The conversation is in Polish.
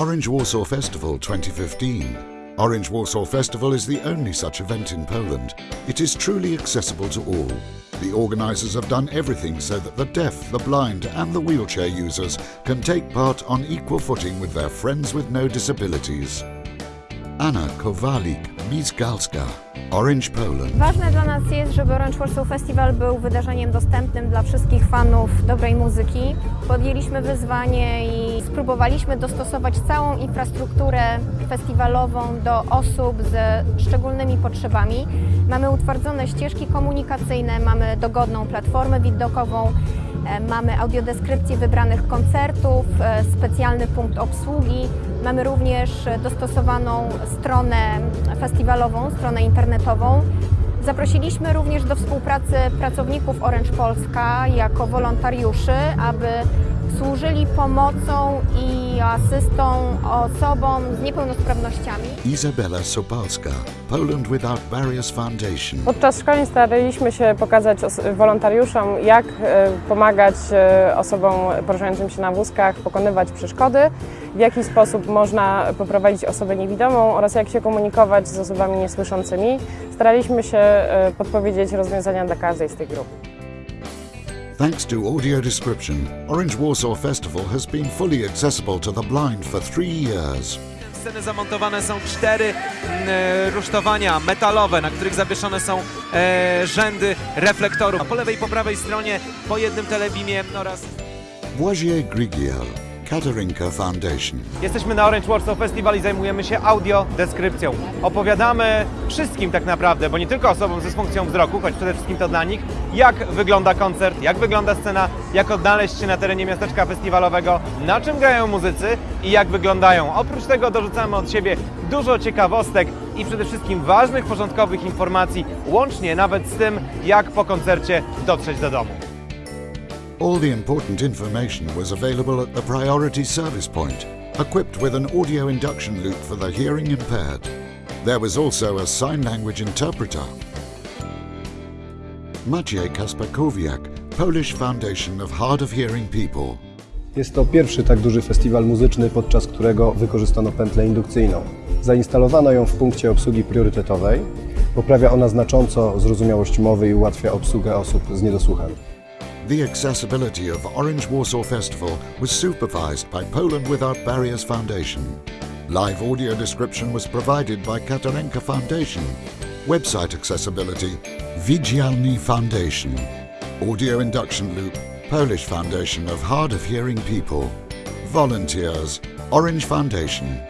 Orange Warsaw Festival 2015. Orange Warsaw Festival is the only such event in Poland. It is truly accessible to all. The organisers have done everything so that the deaf, the blind, and the wheelchair users can take part on equal footing with their friends with no disabilities. Anna Kowalik, Miss Galska, Orange Poland. Ważne dla nas jest, żeby Orange Warsaw Festival był wydarzeniem dostępnym dla wszystkich fanów dobrej muzyki. Podjęliśmy wyzwanie i spróbowaliśmy dostosować całą infrastrukturę festiwalową do osób ze szczególnymi potrzebami. Mamy utwardzone ścieżki komunikacyjne, mamy dogodną platformę widokową, mamy audiodeskrypcję wybranych koncertów, e, specjalny punkt obsługi. Mamy również e, dostosowaną stronę festiwalową, stronę internetową. Zaprosiliśmy również do współpracy pracowników Orange Polska jako wolontariuszy, aby służyli pomocą i asystą osobom z niepełnosprawnościami. Izabela Sopalska, Poland Without Barriers Foundation. Podczas szkoleń staraliśmy się pokazać wolontariuszom, jak e, pomagać e, osobom poruszającym się na wózkach, pokonywać przeszkody, w jaki sposób można poprowadzić osobę niewidomą oraz jak się komunikować z osobami niesłyszącymi. Staraliśmy się e, podpowiedzieć rozwiązania dla każdej z tych grup. Thanks to audio description, Orange Warsaw Festival has been fully accessible to the blind for three years. sceny zamontowane są cztery mm, e, rusztowania metalowe, na których zawieszone są e, rzędy reflektorów. A po lewej i po prawej stronie po jednym telebimie oraz Wojciech Grigiel, Katarinka Foundation. Jesteśmy na Orange Warsaw Festival i zajmujemy się audiodeskrypcją. Opowiadamy wszystkim tak naprawdę, bo nie tylko osobom z dysfunkcją wzroku, choć przede wszystkim to dla nich, jak wygląda koncert, jak wygląda scena, jak odnaleźć się na terenie miasteczka festiwalowego, na czym grają muzycy i jak wyglądają. Oprócz tego dorzucamy od siebie dużo ciekawostek i przede wszystkim ważnych, porządkowych informacji, łącznie nawet z tym, jak po koncercie dotrzeć do domu. All the important information was available at the Priority Service Point, equipped with an audio induction loop for the hearing impaired. There was also a sign language interpreter. Maciej Kaspakowiak, Polish Foundation of Hard of Hearing People. Jest to pierwszy tak duży festiwal muzyczny, podczas którego wykorzystano pętlę indukcyjną. Zainstalowano ją w punkcie obsługi priorytetowej. Poprawia ona znacząco zrozumiałość mowy i ułatwia obsługę osób z niedosłuchem. The accessibility of Orange Warsaw Festival was supervised by Poland Without Barriers Foundation. Live audio description was provided by Katarenka Foundation. Website accessibility, Widzialny Foundation. Audio induction loop, Polish Foundation of Hard of Hearing People. Volunteers, Orange Foundation.